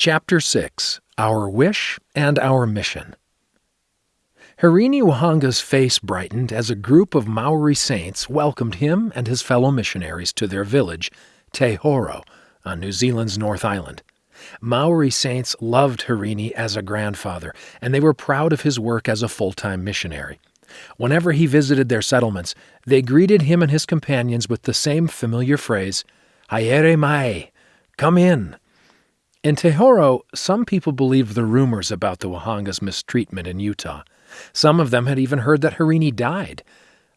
Chapter 6 Our Wish and Our Mission. Hirini Whaanga's face brightened as a group of Maori saints welcomed him and his fellow missionaries to their village, Te Horo, on New Zealand's North Island. Maori saints loved Hirini as a grandfather, and they were proud of his work as a full time missionary. Whenever he visited their settlements, they greeted him and his companions with the same familiar phrase, Haere mai, come in. In Te Horo, some people believed the rumors about the Whaanga's mistreatment in Utah. Some of them had even heard that Hirini died.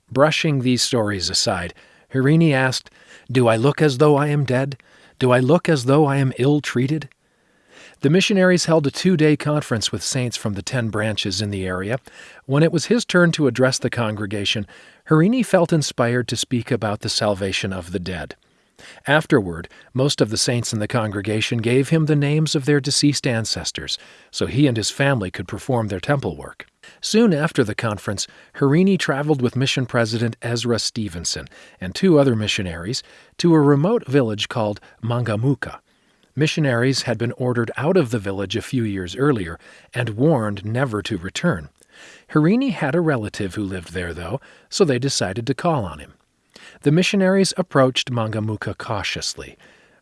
Brushing these stories aside, Hirini asked, Do I look as though I am dead? Do I look as though I am ill treated? The missionaries held a two day conference with saints from the ten branches in the area. When it was his turn to address the congregation, Hirini felt inspired to speak about the salvation of the dead. Afterward, most of the saints in the congregation gave him the names of their deceased ancestors, so he and his family could perform their temple work. Soon after the conference, Hirini traveled with mission president Ezra Stevenson and two other missionaries to a remote village called Mangamuka. Missionaries had been ordered out of the village a few years earlier and warned never to return. Hirini had a relative who lived there, though, so they decided to call on him. The missionaries approached Mangamuka cautiously.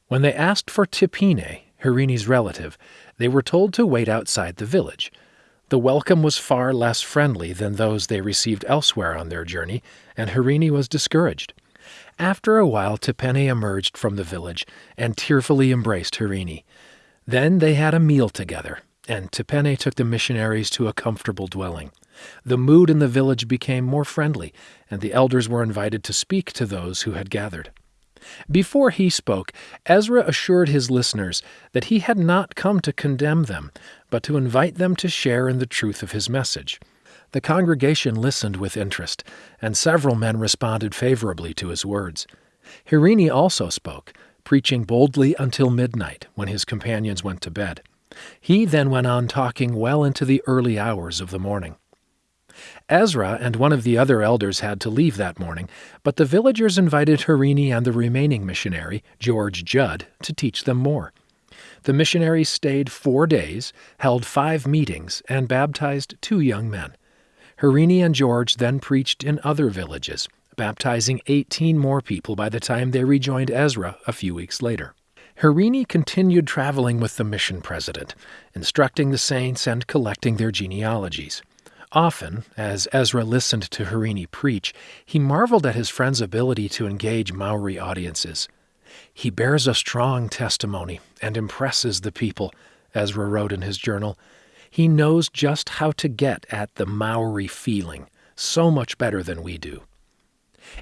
When they asked for Tipene, Hirini's relative, they were told to wait outside the village. The welcome was far less friendly than those they received elsewhere on their journey, and Hirini was discouraged. After a while, Tipene emerged from the village and tearfully embraced Hirini. Then they had a meal together, and Tipene took the missionaries to a comfortable dwelling. The mood in the village became more friendly, and the elders were invited to speak to those who had gathered. Before he spoke, Ezra assured his listeners that he had not come to condemn them, but to invite them to share in the truth of his message. The congregation listened with interest, and several men responded favorably to his words. Hirini also spoke, preaching boldly until midnight when his companions went to bed. He then went on talking well into the early hours of the morning. Ezra and one of the other elders had to leave that morning, but the villagers invited Hirini and the remaining missionary, George Judd, to teach them more. The missionaries stayed four days, held five meetings, and baptized two young men. Hirini and George then preached in other villages, baptizing 18 more people by the time they rejoined Ezra a few weeks later. Hirini continued traveling with the mission president, instructing the saints and collecting their genealogies. Often, as Ezra listened to Hirini preach, he marveled at his friend's ability to engage Maori audiences. He bears a strong testimony and impresses the people, Ezra wrote in his journal. He knows just how to get at the Maori feeling, so much better than we do.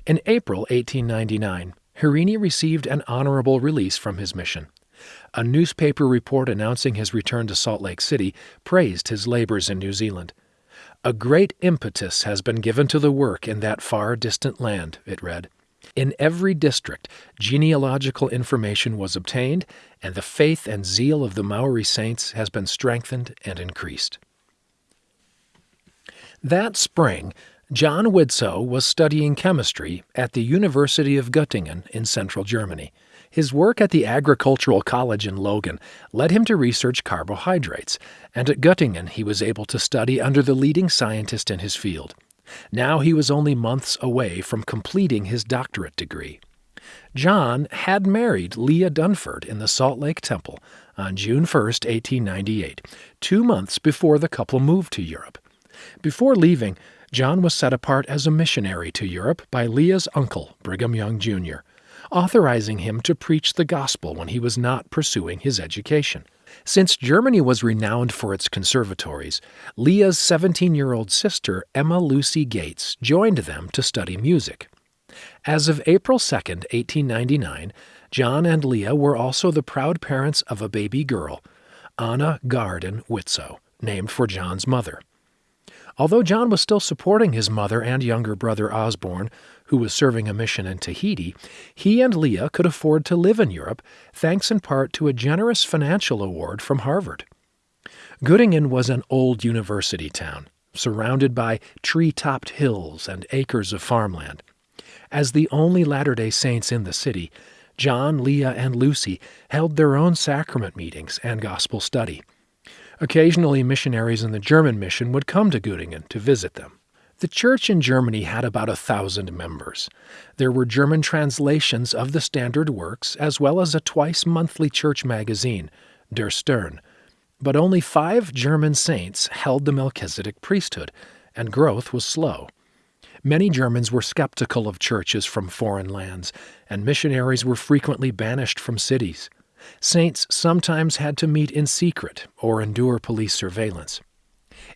In April 1899, Hirini received an honorable release from his mission. A newspaper report announcing his return to Salt Lake City praised his labors in New Zealand. A great impetus has been given to the work in that far distant land, it read. In every district, genealogical information was obtained, and the faith and zeal of the Maori saints has been strengthened and increased. That spring, John Widtsoe was studying chemistry at the University of Göttingen in central Germany. His work at the Agricultural College in Logan led him to research carbohydrates, and at Göttingen he was able to study under the leading scientist in his field. Now he was only months away from completing his doctorate degree. John had married Leah Dunford in the Salt Lake Temple on June 1, 1898, two months before the couple moved to Europe. Before leaving, John was set apart as a missionary to Europe by Leah's uncle, Brigham Young Jr authorizing him to preach the gospel when he was not pursuing his education. Since Germany was renowned for its conservatories, Leah's 17 year old sister, Emma Lucy Gates, joined them to study music. As of April 2, 1899, John and Leah were also the proud parents of a baby girl, Anna Gaarden Widtsoe, named for John's mother. Although John was still supporting his mother and younger brother Osborne, who was serving a mission in Tahiti, he and Leah could afford to live in Europe thanks in part to a generous financial award from Harvard. Göttingen was an old university town, surrounded by tree topped hills and acres of farmland. As the only Latter day Saints in the city, John, Leah, and Lucy held their own sacrament meetings and gospel study. Occasionally, missionaries in the German mission would come to Göttingen to visit them. The church in Germany had about a thousand members. There were German translations of the standard works, as well as a twice monthly church magazine, Der Stern. But only five German saints held the Melchizedek priesthood, and growth was slow. Many Germans were skeptical of churches from foreign lands, and missionaries were frequently banished from cities. Saints sometimes had to meet in secret or endure police surveillance.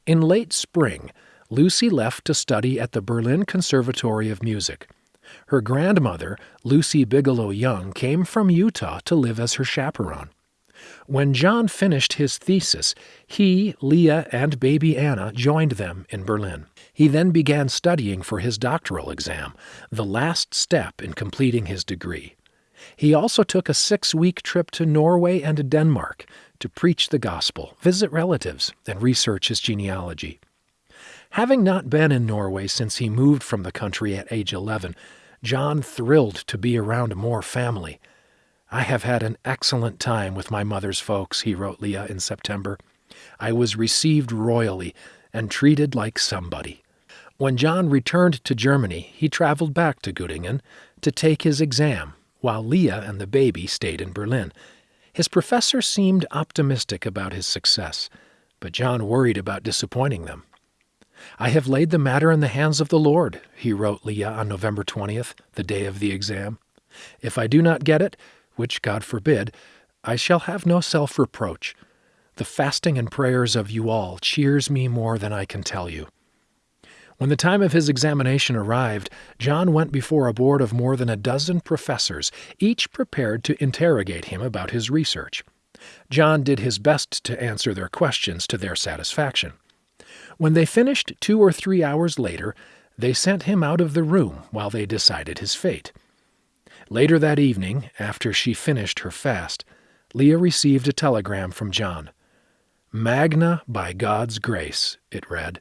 In late spring, Lucy left to study at the Berlin Conservatory of Music. Her grandmother, Lucy Bigelow Young, came from Utah to live as her chaperone. When John finished his thesis, he, Leah, and baby Anna joined them in Berlin. He then began studying for his doctoral exam, the last step in completing his degree. He also took a six week trip to Norway and Denmark to preach the gospel, visit relatives, and research his genealogy. Having not been in Norway since he moved from the country at age 11, John thrilled to be around more family. I have had an excellent time with my mother's folks, he wrote Leah in September. I was received royally and treated like somebody. When John returned to Germany, he traveled back to Göttingen to take his exam, while Leah and the baby stayed in Berlin. His professor seemed optimistic about his success, but John worried about disappointing them. I have laid the matter in the hands of the Lord, he wrote Leah on November 20th, the day of the exam. If I do not get it, which God forbid, I shall have no self reproach. The fasting and prayers of you all cheers me more than I can tell you. When the time of his examination arrived, John went before a board of more than a dozen professors, each prepared to interrogate him about his research. John did his best to answer their questions to their satisfaction. When they finished two or three hours later, they sent him out of the room while they decided his fate. Later that evening, after she finished her fast, Leah received a telegram from John. Magna by God's grace, it read.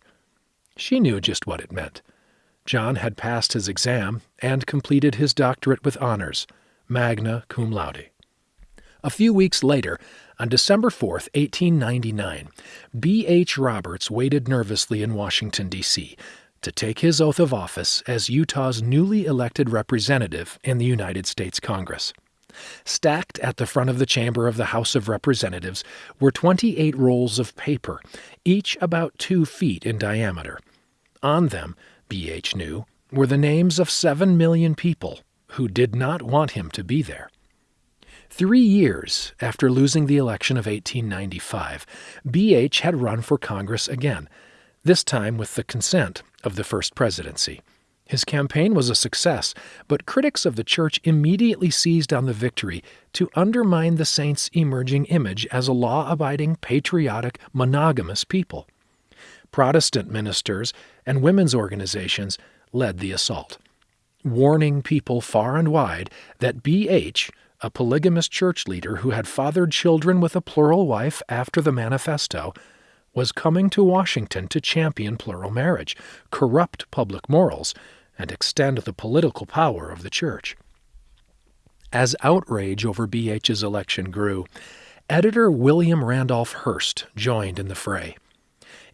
She knew just what it meant. John had passed his exam and completed his doctorate with honors, magna cum laude. A few weeks later, on December 4, 1899, B. H. Roberts waited nervously in Washington, D.C., to take his oath of office as Utah's newly elected representative in the United States Congress. Stacked at the front of the chamber of the House of Representatives were 28 rolls of paper, each about two feet in diameter. On them, B.H. knew, were the names of seven million people who did not want him to be there. Three years after losing the election of 1895, B.H. had run for Congress again, this time with the consent of the First Presidency. His campaign was a success, but critics of the church immediately seized on the victory to undermine the saints' emerging image as a law abiding, patriotic, monogamous people. Protestant ministers and women's organizations led the assault, warning people far and wide that B.H a polygamous church leader who had fathered children with a plural wife after the manifesto, was coming to Washington to champion plural marriage, corrupt public morals, and extend the political power of the church. As outrage over BH's election grew, editor William Randolph Hearst joined in the fray.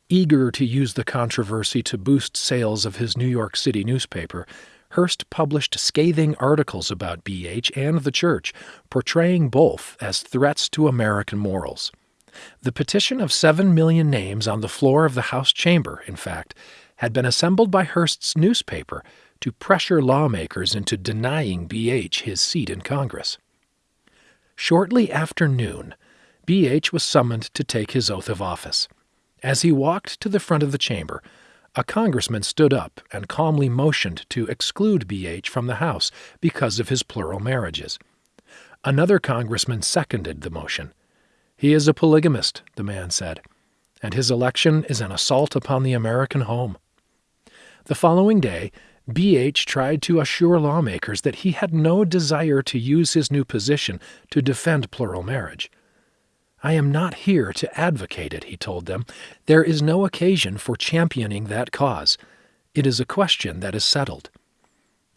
Eager to use the controversy to boost sales of his New York City newspaper, Hearst published scathing articles about BH and the church, portraying both as threats to American morals. The petition of seven million names on the floor of the House chamber, in fact, had been assembled by Hearst's newspaper to pressure lawmakers into denying BH his seat in Congress. Shortly after noon, BH was summoned to take his oath of office. As he walked to the front of the chamber, a congressman stood up and calmly motioned to exclude BH from the House because of his plural marriages. Another congressman seconded the motion. He is a polygamist, the man said, and his election is an assault upon the American home. The following day, BH tried to assure lawmakers that he had no desire to use his new position to defend plural marriage. I am not here to advocate it, he told them. There is no occasion for championing that cause. It is a question that is settled.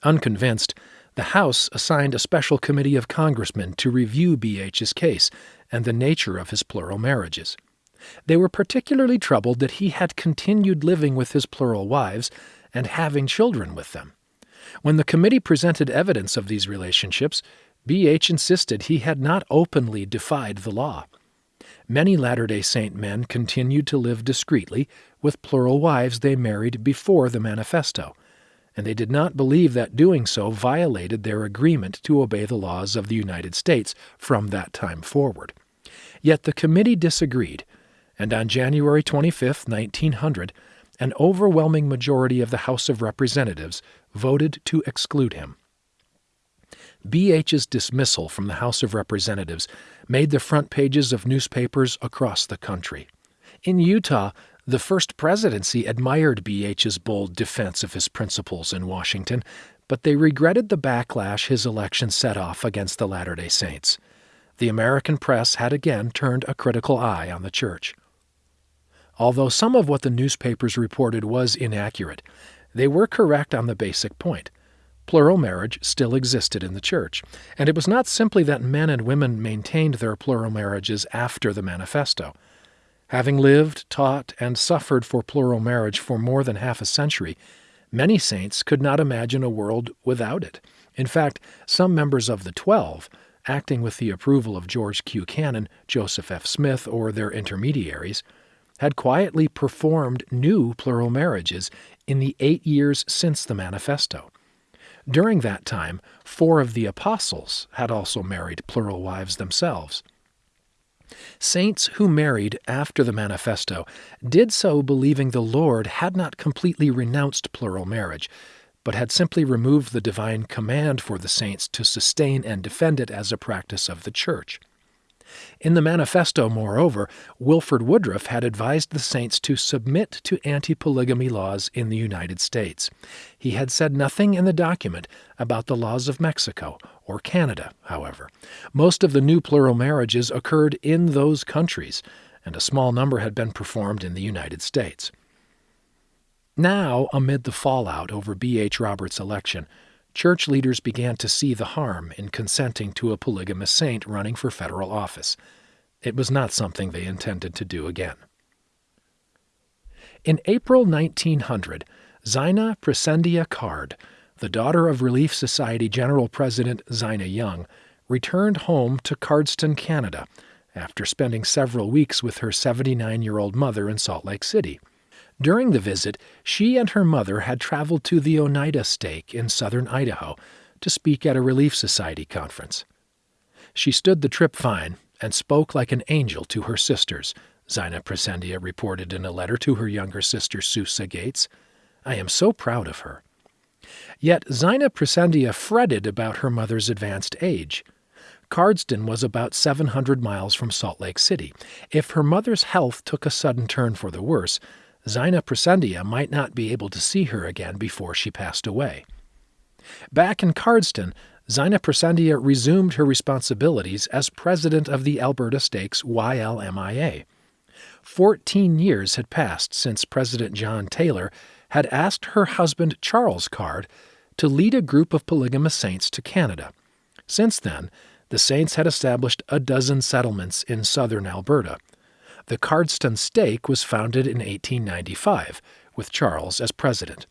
Unconvinced, The House assigned a special committee of congressmen to review B.H.'s case and the nature of his plural marriages. They were particularly troubled that he had continued living with his plural wives and having children with them. When the committee presented evidence of these relationships, B.H. insisted he had not openly defied the law. Many Latter day Saint men continued to live discreetly with plural wives they married before the manifesto, and they did not believe that doing so violated their agreement to obey the laws of the United States from that time forward. Yet the committee disagreed, and on January 25, 1900, an overwhelming majority of the House of Representatives voted to exclude him. BH's dismissal from the House of Representatives made the front pages of newspapers across the country. In Utah, the first presidency admired BH's bold defense of his principles in Washington, but they regretted the backlash his election set off against the Latter day Saints. The American press had again turned a critical eye on the church. Although some of what the newspapers reported was inaccurate, they were correct on the basic point. Plural marriage still existed in the church, and it was not simply that men and women maintained their plural marriages after the manifesto. Having lived, taught, and suffered for plural marriage for more than half a century, many saints could not imagine a world without it. In fact, some members of the Twelve, acting with the approval of George Q. Cannon, Joseph F. Smith, or their intermediaries, had quietly performed new plural marriages in the eight years since the manifesto. During that time, four of the apostles had also married plural wives themselves. Saints who married after the manifesto did so believing the Lord had not completely renounced plural marriage, but had simply removed the divine command for the saints to sustain and defend it as a practice of the church. In the manifesto, moreover, Wilford Woodruff had advised the saints to submit to anti polygamy laws in the United States. He had said nothing in the document about the laws of Mexico or Canada, however. Most of the new plural marriages occurred in those countries, and a small number had been performed in the United States. Now, amid the fallout over B.H. Roberts' election, church leaders began to see the harm in consenting to a polygamous saint running for federal office. It was not something they intended to do again. In April 1900, Zina Presendia Card, the daughter of Relief Society General President Zina Young, returned home to Cardston, Canada, after spending several weeks with her 79 year old mother in Salt Lake City. During the visit, she and her mother had traveled to the Oneida Stake in southern Idaho to speak at a Relief Society conference. She stood the trip fine and spoke like an angel to her sisters, Zina Presendia reported in a letter to her younger sister Susa Gates. I am so proud of her. Yet Zina Presendia fretted about her mother's advanced age. Cardston was about 700 miles from Salt Lake City. If her mother's health took a sudden turn for the worse, Zina Presendia might not be able to see her again before she passed away. Back in Cardston, Zina Presendia resumed her responsibilities as president of the Alberta Stakes YLMIA. Fourteen years had passed since President John Taylor had asked her husband Charles Card to lead a group of polygamous saints to Canada. Since then, the saints had established a dozen settlements in southern Alberta. The Cardston Stake was founded in 1895, with Charles as president.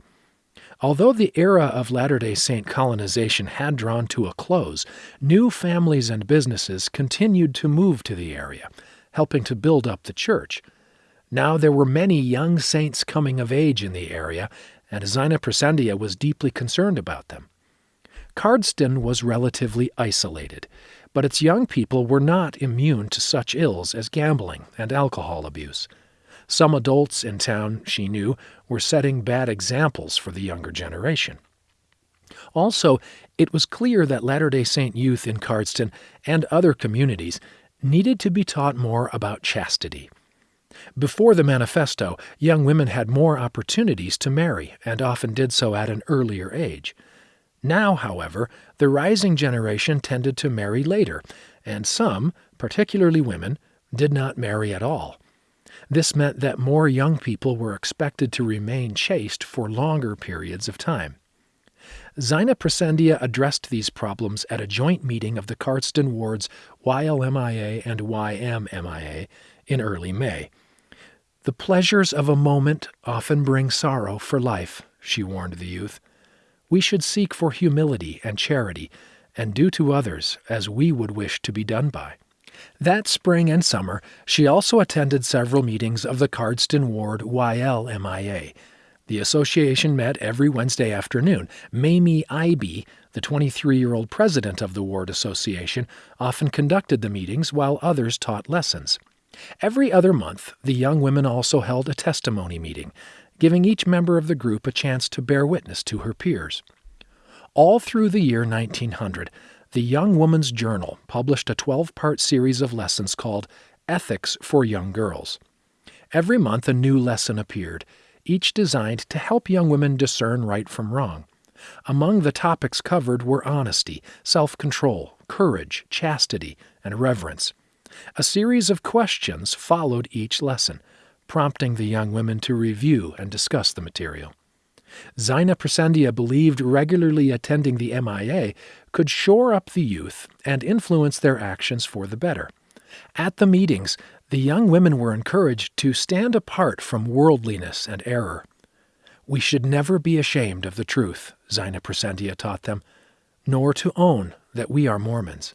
Although the era of Latter day Saint colonization had drawn to a close, new families and businesses continued to move to the area, helping to build up the church. Now there were many young saints coming of age in the area, and Zina Presendia was deeply concerned about them. Cardston was relatively isolated but its young people were not immune to such ills as gambling and alcohol abuse. Some adults in town, she knew, were setting bad examples for the younger generation. Also, it was clear that Latter day Saint youth in Cardston and other communities needed to be taught more about chastity. Before the manifesto, young women had more opportunities to marry and often did so at an earlier age. Now, however, the rising generation tended to marry later, and some, particularly women, did not marry at all. This meant that more young people were expected to remain chaste for longer periods of time. Zina Presendia addressed these problems at a joint meeting of the Cardston wards YLMIA and YMMIA in early May. The pleasures of a moment often bring sorrow for life, she warned the youth. We should seek for humility and charity, and do to others as we would wish to be done by. That spring and summer, she also attended several meetings of the Cardston Ward YLMIA. The association met every Wednesday afternoon. Mamie Ibe, the 23 year old president of the Ward Association, often conducted the meetings while others taught lessons. Every other month, the young women also held a testimony meeting, giving each member of the group a chance to bear witness to her peers. All through the year 1900, the Young Woman's Journal published a 12 part series of lessons called Ethics for Young Girls. Every month, a new lesson appeared, each designed to help young women discern right from wrong. Among the topics covered were honesty, self control, courage, chastity, and reverence. A series of questions followed each lesson, prompting the young women to review and discuss the material. Zina Presendia believed regularly attending the MIA could shore up the youth and influence their actions for the better. At the meetings, the young women were encouraged to stand apart from worldliness and error. We should never be ashamed of the truth, Zina Presendia taught them, nor to own that we are Mormons.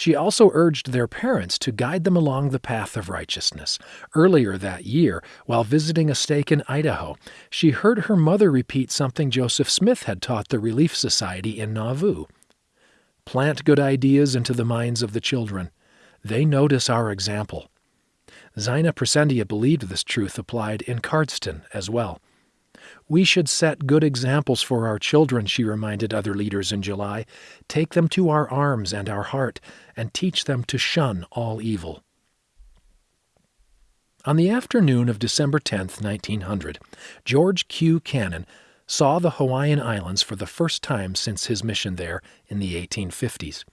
She also urged their parents to guide them along the path of righteousness. Earlier that year, while visiting a stake in Idaho, she heard her mother repeat something Joseph Smith had taught the Relief Society in Nauvoo. Plant good ideas into the minds of the children. They notice our example. Zina Presendia believed this truth applied in Cardston as well. We should set good examples for our children, she reminded other leaders in July. Take them to our arms and our heart, and teach them to shun all evil. On the afternoon of December 10, 1900, George Q. Cannon saw the Hawaiian Islands for the first time since his mission there in the 1850s.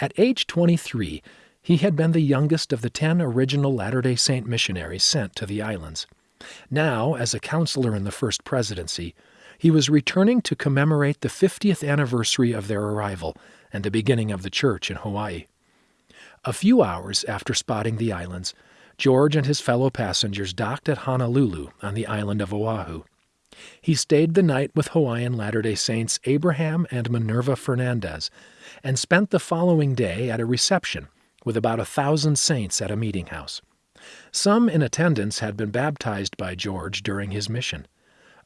At age 23, he had been the youngest of the ten original Latter day Saint missionaries sent to the islands. Now, as a counselor in the First Presidency, he was returning to commemorate the 50th anniversary of their arrival and the beginning of the church in Hawaii. A few hours after spotting the islands, George and his fellow passengers docked at Honolulu on the island of Oahu. He stayed the night with Hawaiian Latter day Saints Abraham and Minerva Fernandez and spent the following day at a reception with about a thousand saints at a meeting house. Some in attendance had been baptized by George during his mission.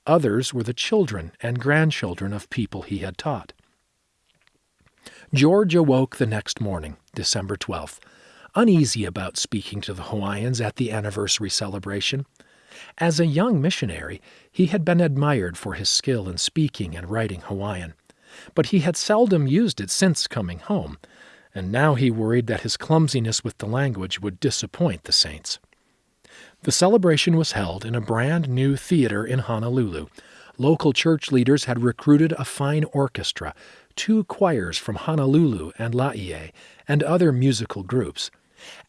Others were the children and grandchildren of people he had taught. George awoke the next morning, December 12th, uneasy about speaking to the Hawaiians at the anniversary celebration. As a young missionary, he had been admired for his skill in speaking and writing Hawaiian, but he had seldom used it since coming home, and now he worried that his clumsiness with the language would disappoint the saints. The celebration was held in a brand new theater in Honolulu. Local church leaders had recruited a fine orchestra, two choirs from Honolulu and Laie, and other musical groups.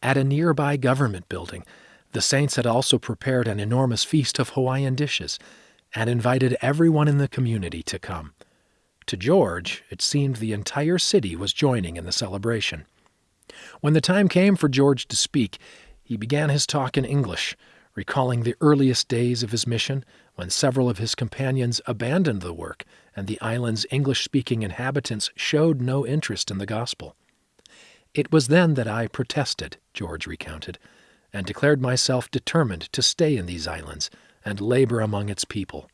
At a nearby government building, the saints had also prepared an enormous feast of Hawaiian dishes and invited everyone in the community to come. To George, it seemed the entire city was joining in the celebration. When the time came for George to speak, he began his talk in English, recalling the earliest days of his mission when several of his companions abandoned the work and the island's English speaking inhabitants showed no interest in the gospel. It was then that I protested, George recounted, and declared myself determined to stay in these islands and labor among its people.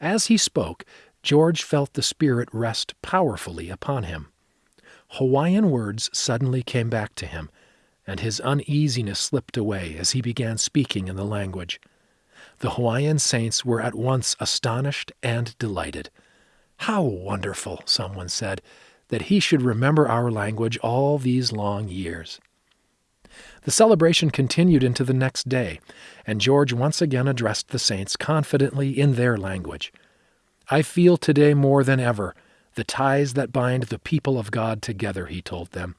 As he spoke, George felt the Spirit rest powerfully upon him. Hawaiian words suddenly came back to him, and his uneasiness slipped away as he began speaking in the language. The Hawaiian saints were at once astonished and delighted. How wonderful, someone said, that he should remember our language all these long years. The celebration continued into the next day, and George once again addressed the saints confidently in their language. I feel today more than ever the ties that bind the people of God together, he told them.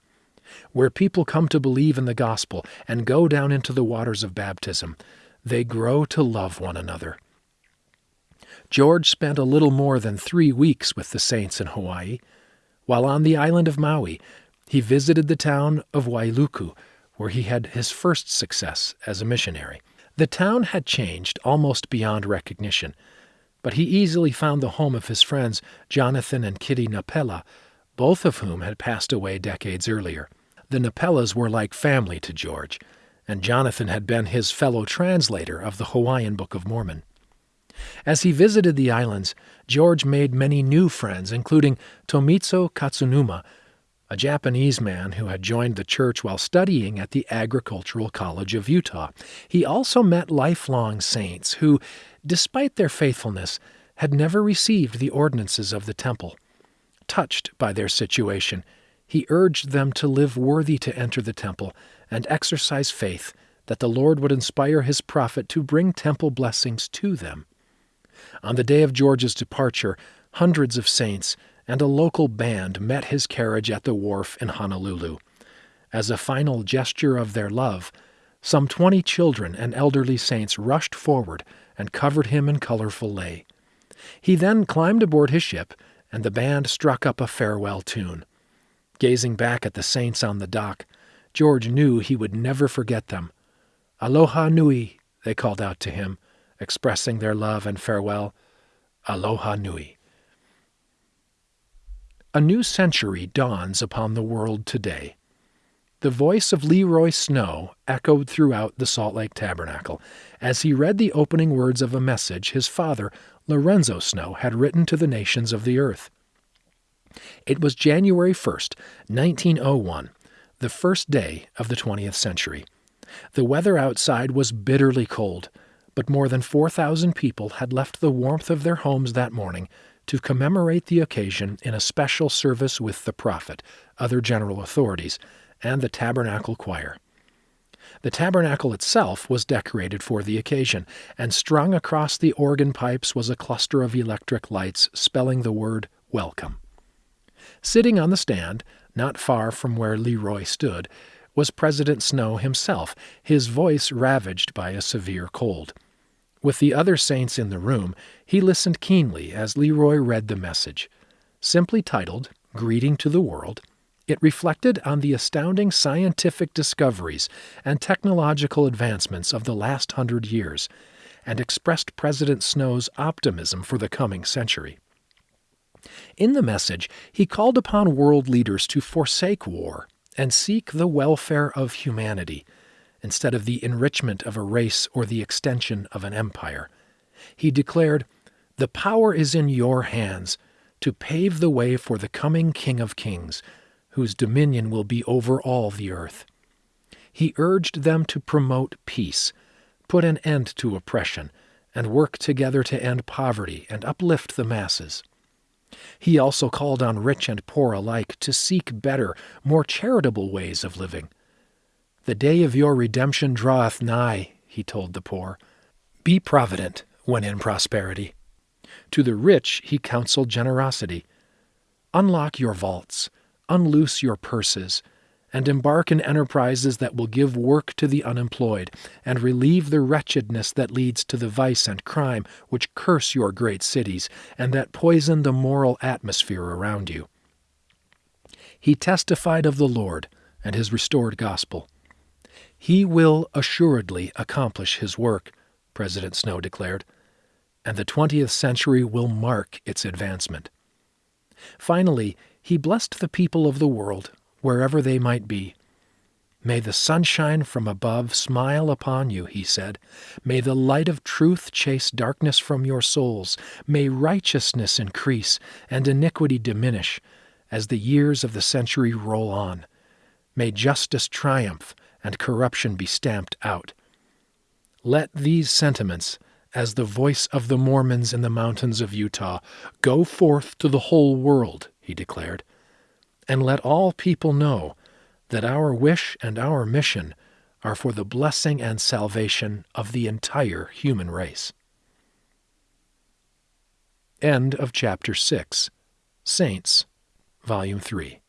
Where people come to believe in the gospel and go down into the waters of baptism, they grow to love one another. George spent a little more than three weeks with the saints in Hawaii. While on the island of Maui, he visited the town of Wailuku, where he had his first success as a missionary. The town had changed almost beyond recognition, but he easily found the home of his friends Jonathan and Kitty Napela, both of whom had passed away decades earlier. The Napelas were like family to George, and Jonathan had been his fellow translator of the Hawaiian Book of Mormon. As he visited the islands, George made many new friends, including Tomizo Katsunuma, a Japanese man who had joined the church while studying at the Agricultural College of Utah. He also met lifelong saints who, despite their faithfulness, had never received the ordinances of the temple. Touched by their situation, he urged them to live worthy to enter the temple and exercise faith that the Lord would inspire his prophet to bring temple blessings to them. On the day of George's departure, hundreds of saints and a local band met his carriage at the wharf in Honolulu. As a final gesture of their love, some twenty children and elderly saints rushed forward and covered him in colorful lei. He then climbed aboard his ship, and the band struck up a farewell tune. Gazing back at the saints on the dock, George knew he would never forget them. Aloha nui, they called out to him, expressing their love and farewell. Aloha nui. A new century dawns upon the world today. The voice of LeRoi Snow echoed throughout the Salt Lake Tabernacle as he read the opening words of a message his father, Lorenzo Snow, had written to the nations of the earth. It was January 1st, 1901, the first day of the 20th century. The weather outside was bitterly cold, but more than 4,000 people had left the warmth of their homes that morning to commemorate the occasion in a special service with the prophet, other general authorities, and the tabernacle choir. The tabernacle itself was decorated for the occasion, and strung across the organ pipes was a cluster of electric lights spelling the word welcome. Sitting on the stand, not far from where LeRoi stood, was President Snow himself, his voice ravaged by a severe cold. With the other saints in the room, he listened keenly as LeRoi read the message. Simply titled, Greeting to the World, it reflected on the astounding scientific discoveries and technological advancements of the last hundred years and expressed President Snow's optimism for the coming century. In the message, he called upon world leaders to forsake war and seek the welfare of humanity instead of the enrichment of a race or the extension of an empire. He declared, The power is in your hands to pave the way for the coming King of Kings, whose dominion will be over all the earth. He urged them to promote peace, put an end to oppression, and work together to end poverty and uplift the masses. He also called on rich and poor alike to seek better, more charitable ways of living the day of your redemption draweth nigh, he told the poor. Be provident when in prosperity. To the rich he counseled generosity. Unlock your vaults, unloose your purses, and embark in enterprises that will give work to the unemployed, and relieve the wretchedness that leads to the vice and crime which curse your great cities, and that poison the moral atmosphere around you. He testified of the Lord and his restored gospel. He will assuredly accomplish his work, President Snow declared, and the 20th century will mark its advancement. Finally, he blessed the people of the world, wherever they might be. May the sunshine from above smile upon you, he said. May the light of truth chase darkness from your souls. May righteousness increase and iniquity diminish as the years of the century roll on. May justice triumph and corruption be stamped out. Let these sentiments, as the voice of the Mormons in the mountains of Utah, go forth to the whole world, he declared, and let all people know that our wish and our mission are for the blessing and salvation of the entire human race. End of chapter 6 Saints, Volume 3